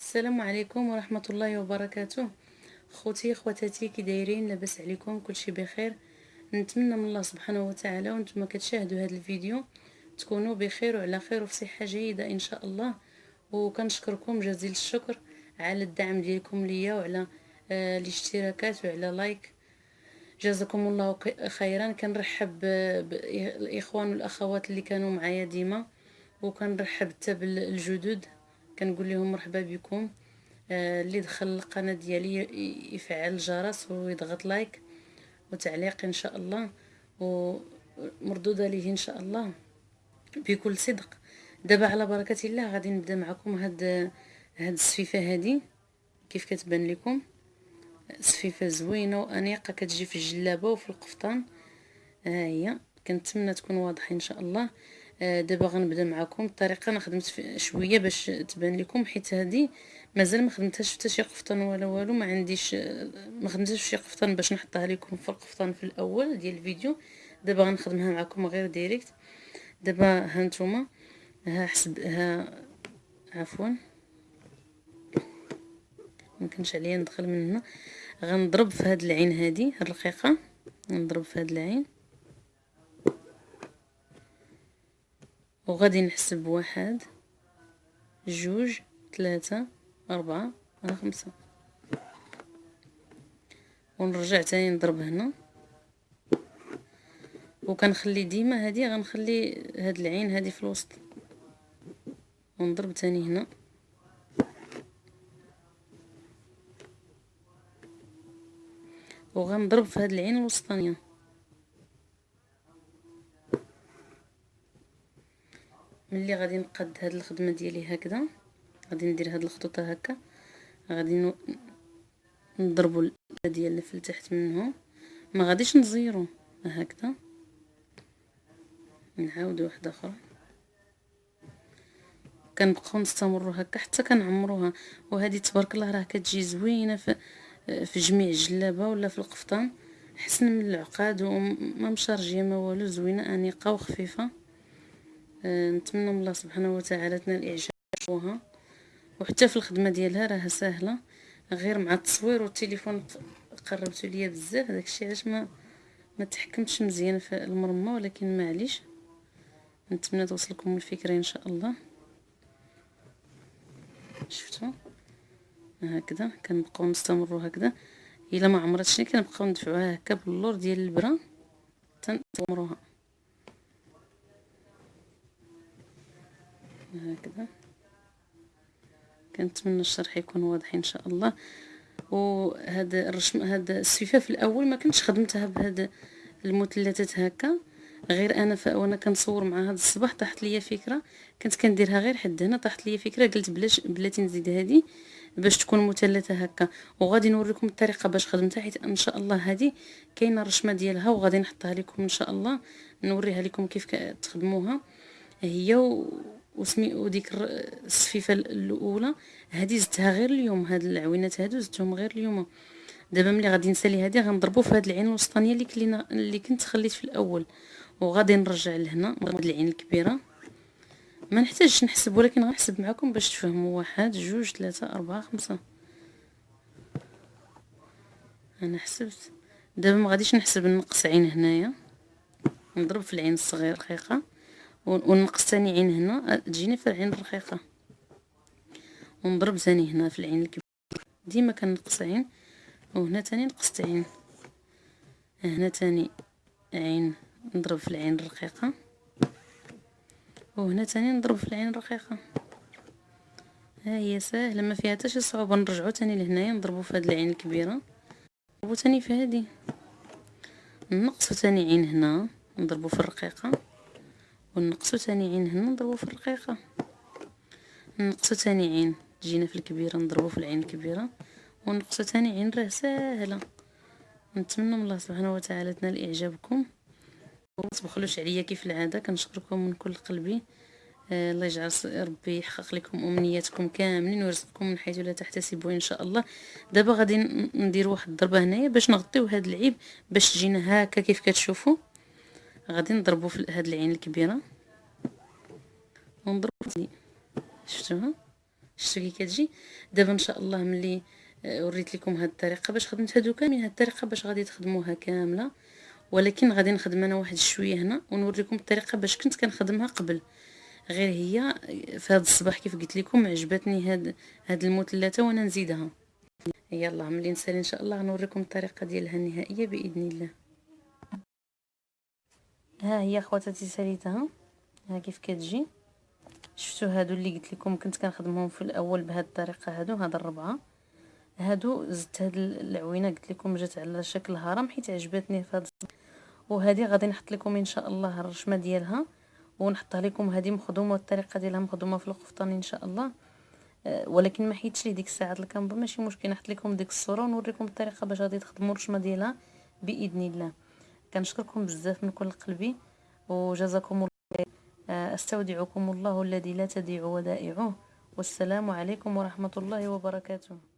السلام عليكم ورحمة الله وبركاته. خوتي خواتاتي كي دايرين لاباس عليكم كلشي بخير. نتمنى من الله سبحانه وتعالى وأنتم كتشاهدوا هذا الفيديو تكونوا بخير وعلى خير وفي صحة جيدة إن شاء الله. وكنشكركم جزيل الشكر على الدعم ديالكم ليا وعلى آه الاشتراكات وعلى like. جزاكم الله خيرا. كنرحب بالاخوان والأخوات اللي كانوا معايا ديما وكنرحب حتى بالجدد كنقول لهم مرحبا بكم. آه اللي دخل القناة ديالي يفعل الجرس ويضغط لايك وتعليق إن شاء الله ومردودة ليه إن شاء الله بكل صدق. دابا على بركة الله غادي نبدأ معكم هاد هاد السفيفه هادي. كيف كتبان لكم؟ سفيفه زوينة وأنيقة كتجي في الجلابة وفي القفطان. ها هي. كنتمنى تكون واضحة إن شاء الله. آه، دابا غنبدا معكم الطريقة أنا خدمت شوية باش تبان لكم حيت هذه مازال ما خدمتهاش حتى شي قفطان ولا والو. ما عنديش ما خدمتهاش شي قفطان باش نحطها لكم في القفطان في الأول ديال الفيديو. دابا غنخدمها معكم غير ديريكت. دابا ها نتوما ها حسب ها عفوا. ممكنش عليا ندخل من هنا. غنضرب في هاد العين هادي هاد الرقيقه نضرب في هاد العين. وغادي نحسب واحد جوج ثلاثة أربعة خمسة. ونرجع تاني نضرب هنا. وكنخلي ديما هادي غنخلي هاد العين هادي في الوسط. ونضرب تاني هنا. وغنضرب في هاد العين الوسطانية. ملي غادي نقاد هاد الخدمة ديالي هكذا غادي ندير هاد الخطوطة هكا غادي نضربوا ديال اللي في التحت منهم. ما غاديش نزيرو هكذا. نعاود واحدة أخرى. كنبقاو نستمروا هكا حتى كنعمروها. وهذه تبارك الله راه كتجي زوينة في في جميع الجلابة ولا في القفطان. حسن من العقاد وما مشارجية ما والو زوينة أنيقة وخفيفة. نتمنى من الله سبحانه وتعالى تنال إعجابها. وحتى في الخدمة ديالها راها سهله غير مع التصوير والتليفون قربتو ليا بزاف. داكشي علاش ما ما تحكمتش مزيان في المرمى ولكن معليش. نتمنى توصلكم الفكرة إن شاء الله. شفتوا؟ هكذا كنبقاو نستمروا هكذا. إلا ما عمرتش كنبقاو ندفعوها هكا باللور ديال البرا. تنطمروها هكذا. كنتمنى الشرح يكون واضح إن شاء الله. وهذا الرشم هذا السفيفه في الأول ما كنتش خدمتها بهذا المثلثات هكا. غير أنا وأنا كنصور مع هذا الصباح طاحت ليا فكرة. كنت كنديرها غير حد هنا طاحت ليا فكرة قلت بلاش بلاتي نزيد هذه باش تكون مثلثة هكا. وغادي نوريكم الطريقة باش خدمتها حيت إن شاء الله هذه كاينة الرشمة ديالها وغادي نحطها لكم إن شاء الله. نوريها لكم كيف تخدموها. هي و... وسمي وديك الصفيفة الأولى. هذه زدتها غير اليوم هاد العوينات هادو زدتهم غير اليوم. دابا ملي غادي نسالي هذه غنضربو في هاد العين الوسطانية اللي كلينا اللي كنت خليت في الأول. وغادي نرجع لهنا هاد العين الكبيرة. ما نحتاجش نحسب ولكن غنحسب معكم باش تفهموا. واحد جوج ثلاثة أربعة خمسة. أنا حسبت. دابا ما غاديش نحسب نقص عين هنايا. نضرب في العين الصغير رقيقة ونقص ثاني عين هنا. تجيني في العين الرقيقة. ونضرب ثاني هنا في العين الكبيرة. ديما كنقص عين. وهنا تاني نقصت عين. هنا تاني عين نضرب في العين الرقيقة. وهنا تاني نضرب في العين الرقيقة. ها هي ساهلة ما فيها حتى شي صعوبة. نرجعو تاني لهنايا نضربو في هاد العين الكبيرة. نضربو تاني في هادي. نقصو تاني عين هنا نضربو في الرقيقة. ونقصو تاني عين هنا نضربو في الرقيقة نقصو تاني عين تجينا في الكبيرة نضربو في العين الكبيرة. ونقصو تاني عين راه ساهلة. نتمنى من الله سبحانه وتعالى تنال إعجابكم. ومتبخلوش عليا كيف العادة كنشكركم من كل قلبي. آه الله يجعل ربي يحقق لكم أمنياتكم كاملين ويرزقكم من حيث لا تحتسبوا إن شاء الله. دابا غادي ندير واحد الضربة هنايا باش نغطيو هذا العيب باش تجينا هكا كيف كتشوفوا. غادي نضربو في هاد العين الكبيرة. ونضربو شفتوها شفتوا كي كتجي؟ دابا إن شاء الله ملي آه، وريت لكم هاد الطريقة باش خدمت. هادو كاملين هاد الطريقة باش غادي تخدموها كاملة. ولكن غادي نخدم أنا واحد شوية هنا ونوريكم الطريقة باش كنت كنخدمها قبل. غير هي في هذا الصباح كيف قلت لكم عجبتني هاد هاد المثلثة وأنا نزيدها. يلا ملي نسالي إن شاء الله غنوريكم الطريقة ديالها النهائية بإذن الله. ها هي خواتاتي ساليتها. ها كيف كتجي؟ شفتوا هادو اللي قلت لكم كنت كنخدمهم في الأول بهذه الطريقة هادو هاد الربعة. هادو زدت هاد العوينة قلت لكم جات على شكل هرم حيت عجبتني في هاد وهذه غادي نحط لكم إن شاء الله الرشمة ديالها ونحطها لكم هذه مخدومة والطريقة ديالها مخدومة في القفطان إن شاء الله. أه ولكن ما حيتش لي ديك الساعة الكامبا ماشي مشكل نحط لكم ديك الصورة ونوريكم الطريقة باش غادي تخدموا الرشمة ديالها بإذن الله. كنشكركم بزاف من كل قلبي وجزاكم الله أه أستودعكم الله الذي لا تضيع ودائعه. والسلام عليكم ورحمة الله وبركاته.